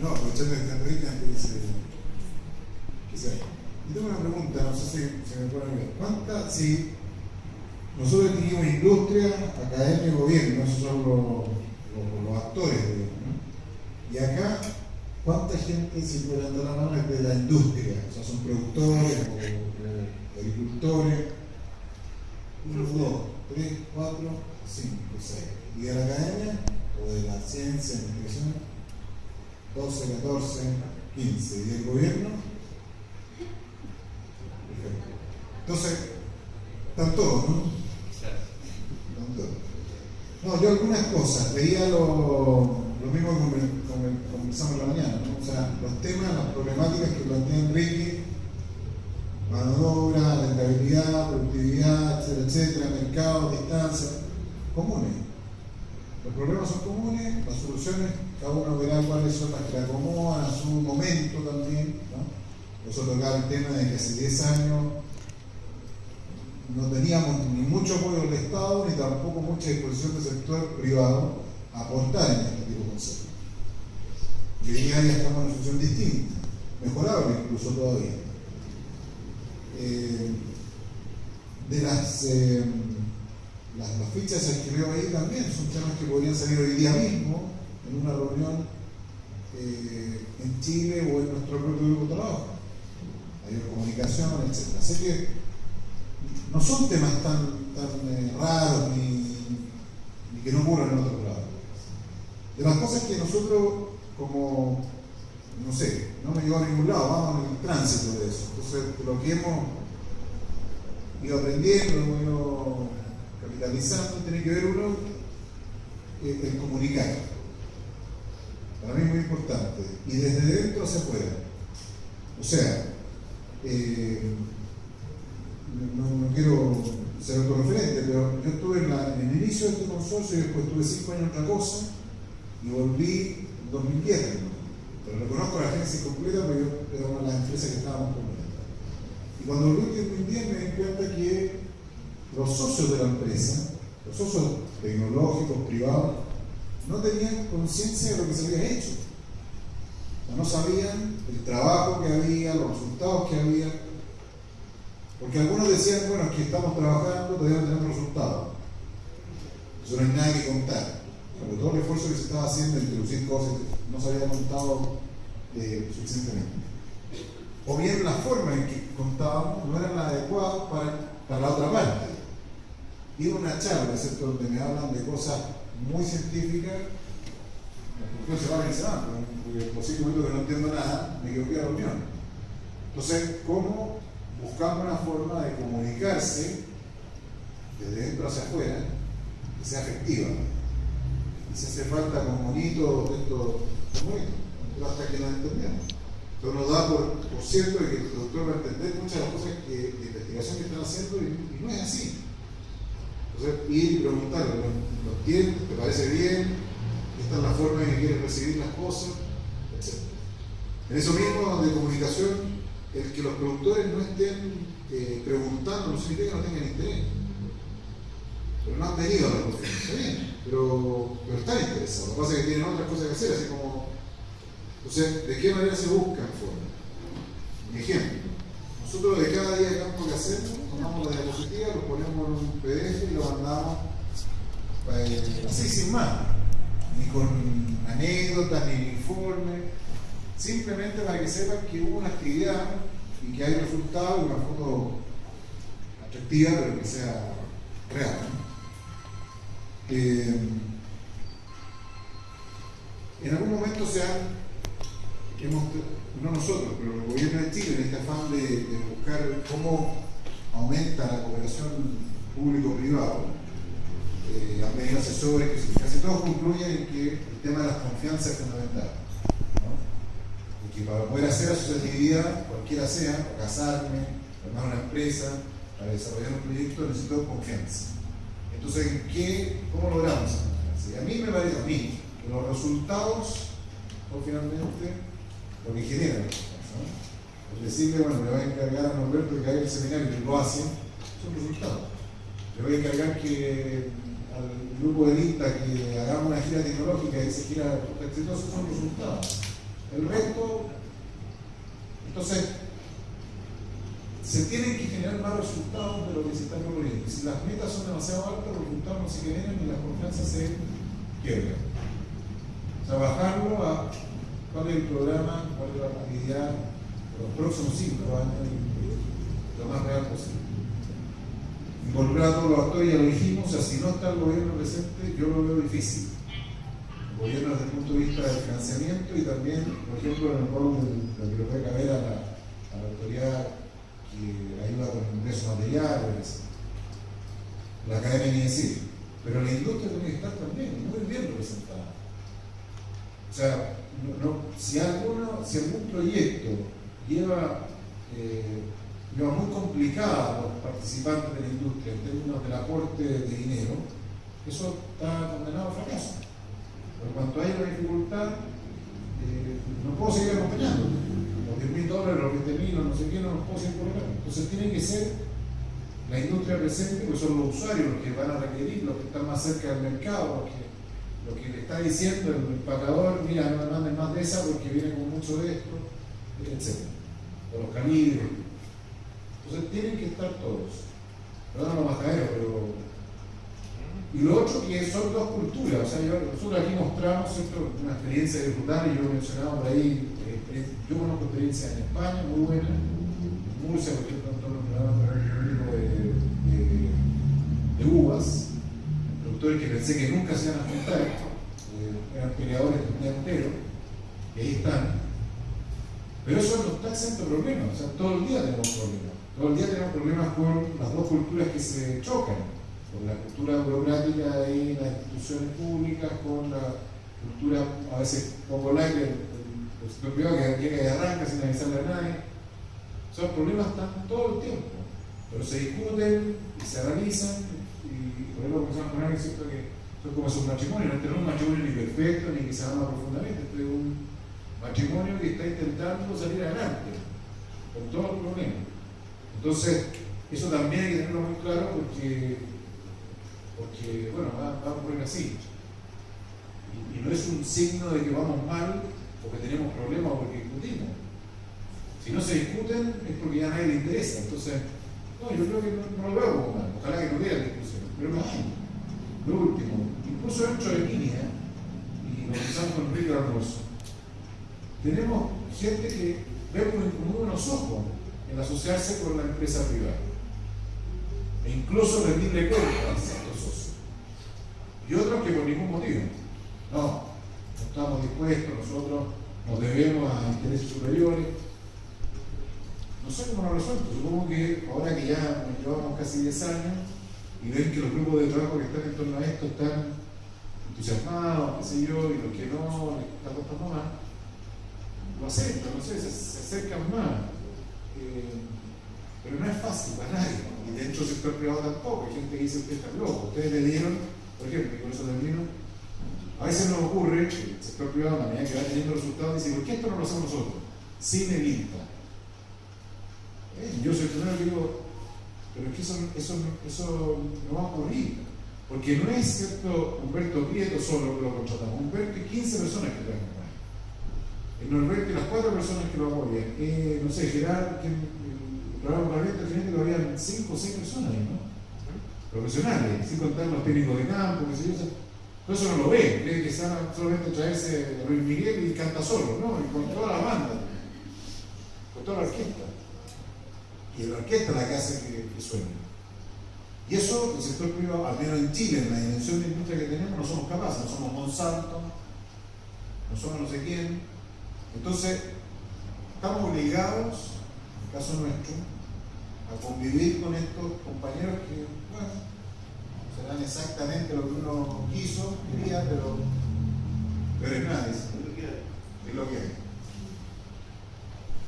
No, aprovechando que está se, que se vaya. Y tengo una pregunta, no sé si se me puede ver. ¿Cuántas, si nosotros tenemos industria, academia y gobierno, esos son los, actores, digamos, ¿no? Y acá, ¿cuánta gente, si puede dar la mano, es de la industria? O sea, son productores o agricultores. Uno, dos, tres, cuatro, cinco, seis. ¿Y de la academia? ¿O de la ciencia, investigación? 12, 14, 15. ¿Y del gobierno? Perfecto. Entonces, están todos, ¿no? Están todos. No, yo algunas cosas, veía lo, lo mismo que en la mañana, ¿no? O sea, los temas, las problemáticas que plantea Enrique, mano de obra, rentabilidad, productividad, etcétera, etcétera, mercado, distancia, comunes. Los problemas son comunes, las soluciones, cada uno verá cuáles son las que acomodan a su momento también. ¿no? Nosotros acá el tema de que hace 10 años no teníamos ni mucho apoyo del Estado ni tampoco mucha disposición del sector privado a aportar en este tipo de conceptos. Y hoy día estamos en una situación distinta, mejorable incluso todavía. Eh, de las, eh, las, fichas que veo ahí también son temas que podrían salir hoy día mismo en una reunión eh, en Chile o en nuestro propio grupo de trabajo. Hay comunicación, etc. Así que no son temas tan, tan eh, raros ni, que no ocurran en otros lados. De las cosas que nosotros, como, no sé, no me llevo a ningún lado, vamos en el tránsito de eso. Entonces, lo que hemos ido aprendiendo, hemos ido capitalizando, tiene que ver uno, eh, el comunicar. Para mí es muy importante. Y desde dentro hacia afuera. O sea, eh, no, quiero ser autorreferente, pero yo estuve en, la- el inicio de este consorcio y después estuve cinco años en otra cosa y volví en 2010. ¿no? Pero reconozco la agencia completa porque yo era una de las empresas que estábamos completando. Y cuando volví en 2010 me di cuenta que los socios de la empresa, los socios tecnológicos, privados, no tenían conciencia de lo que se había hecho. No sabían el trabajo que había, los resultados que había. Porque algunos decían, bueno, que estamos trabajando, todavía no tenemos resultados. Eso no hay nada que contar. Porque todo el esfuerzo que se estaba haciendo en introducir cosas no se había contado eh, suficientemente. O bien la forma en que contábamos no era la adecuada para, para la otra parte. Y una charla, ¿cierto? Donde me hablan de cosas muy científicas, la se va y se va, porque posiblemente que no entiendo nada, me equivoqué de la reunión. Entonces, ¿cómo buscamos una forma de comunicarse desde dentro hacia afuera que sea efectiva? Y si hace falta con monitos, estos bonitos, pero hasta que nos entendemos. Entonces nos da por, por cierto que el doctor va a entender muchas de las cosas que, de investigación que están haciendo y no es así. Ir y preguntarle, ¿lo, lo entiendes? ¿Te parece bien? ¿Esta es la forma en que quieres recibir las cosas? Etc. En eso mismo de comunicación, el que los productores no estén eh, preguntando no significa que no tengan interés. Pero no han venido a la conferencia, bien, pero, pero están interesados. Lo que pasa es que tienen otras cosas que hacer, así como. Entonces, ¿de qué manera se buscan formas? Ejemplo. Nosotros de cada día de campo que hacemos, tomamos la diapositiva, lo ponemos en un PDF y lo mandamos eh, así sin más, ni con anécdotas, ni informes, simplemente para que sepan que hubo una actividad y que hay resultados, una foto atractiva, pero que sea real. ¿no? Eh, en algún momento se han, hemos, no nosotros, pero el gobierno de Chile, en este afán de, de buscar cómo aumenta la cooperación público-privado, eh, venido asesores que casi todos concluyen en que el tema de las confianzas es fundamental. Y que para poder hacer asociatividad, cualquiera sea, para casarme, armar una empresa, para desarrollar un proyecto, necesito confianza. Entonces, ¿en qué, ¿cómo logramos esa confianza? Y a mí me parece, a mí, que los resultados son finalmente lo que generan. ¿no? Decirle, bueno, le voy a encargar a Norberto que haga el seminario y lo hace, son resultados. Le voy a encargar que al grupo de lista que hagamos una gira tecnológica y esa gira exitosa son resultados. El resto, entonces, se tienen que generar más resultados de lo que se está proponiendo. Si las metas son demasiado altas, los resultados no se generan y la confianza se quiebra. O bajarlo a cuál es el programa, cuál es la actividad los próximos cinco años, lo más real posible. Involucrar a todos los actores, ya lo dijimos, o sea, si no está el gobierno presente, yo lo veo difícil. El gobierno desde el punto de vista del financiamiento y también, por ejemplo, en el rol de le puede caber a la, a la autoridad que ayuda con el ingreso material, la academia ni decir. Pero la industria tiene que estar también muy bien representada. O sea, si, alguno, si algún proyecto lleva, eh, lleva muy complicada a los participantes de la industria en términos del aporte de dinero, eso está condenado a fracaso. Por cuanto hay una dificultad, eh, no puedo seguir acompañando. Los 10 mil dólares, los 20 mil, no sé qué, no los puedo seguir colocando. Entonces tiene que ser la industria presente, porque son los usuarios los que van a requerir, los que están más cerca del mercado, los que lo que le está diciendo el empacador, mira, no me manden más de esa porque viene con mucho de esto, etc. O los calibres. Entonces tienen que estar todos. Perdón los majaderos, pero. Y lo otro que son dos culturas, o sea, nosotros aquí mostramos una experiencia de disfrutar, y yo he mencionado por ahí, eh, yo conozco experiencias en España muy buenas, en Murcia, por ejemplo, los programas de, de, de uvas, que pensé que nunca se iban a juntar, eh, eran peleadores del día entero, y ahí están. Pero eso no está exento de problemas, o sea, todo el día tenemos problemas. Todo el día tenemos problemas con las dos culturas que se chocan, con la cultura burocrática de las instituciones públicas, con la cultura a veces poco del, sector privado que llega y arranca sin avisarle a nadie. Los problemas están todo el tiempo, pero se discuten y se analizan por eso comenzamos con alguien, ¿cierto? Que es como es un matrimonio, este no es un matrimonio ni perfecto ni que se ama profundamente, este es un matrimonio que está intentando salir adelante con todos los problemas. Entonces, eso también hay que tenerlo muy claro porque, porque bueno, va, va a ocurrir así. Y, no es un signo de que vamos mal porque tenemos problemas o porque discutimos. Si no se discuten es porque ya nadie le interesa. Entonces, no, yo creo que no, lo veo mal. Ojalá que no hubiera discusión. Pero no hay. Lo último, incluso dentro de línea, y lo pensamos con Enrique Almuerzo, tenemos gente que ve con muy buenos ojos el asociarse con la empresa privada. E incluso rendirle cuentas a estos socios. Y otros que por ningún motivo. No, no estamos dispuestos, nosotros nos debemos a intereses superiores. No sé cómo lo resuelto. Supongo que ahora que ya llevamos casi 10 años, y ven que los grupos de trabajo que están en torno a esto están entusiasmados, qué sé yo, y los que no les está costando más, lo aceptan, no sé, se, acercan más. Eh, pero no es fácil para nadie, y dentro del sector privado tampoco, hay gente que dice usted está loco, ustedes le dieron, por ejemplo, eso termino, a veces nos ocurre que el sector privado, a medida que va teniendo resultados, dice, ¿por qué esto no lo hacemos nosotros? Sin el INTA. Eh, yo soy el primero que digo, pero es que eso, eso, eso no va a ocurrir. Porque no es cierto Humberto Prieto solo que lo contratamos, Humberto y 15 personas que traen con Norberto y las cuatro personas que lo apoyan. Eh, no sé, Gerard, que el programa Norberto genético había 5 o 6 personas ¿no? Profesionales, sin contar los técnicos de campo, qué sé yo. Todo eso no lo ve, cree que a solamente traerse a Luis Miguel y canta solo, ¿no? Y con toda la banda, con toda la orquesta y la orquesta es la que hace que, que suene. Y eso, el sector privado, al menos en Chile, en la dimensión de industria que tenemos, no somos capaces, no somos Monsanto, no somos no sé quién. Entonces, estamos obligados, en el caso nuestro, a convivir con estos compañeros que, bueno, serán exactamente lo que uno quiso, quería, pero, pero es nada, es lo que hay.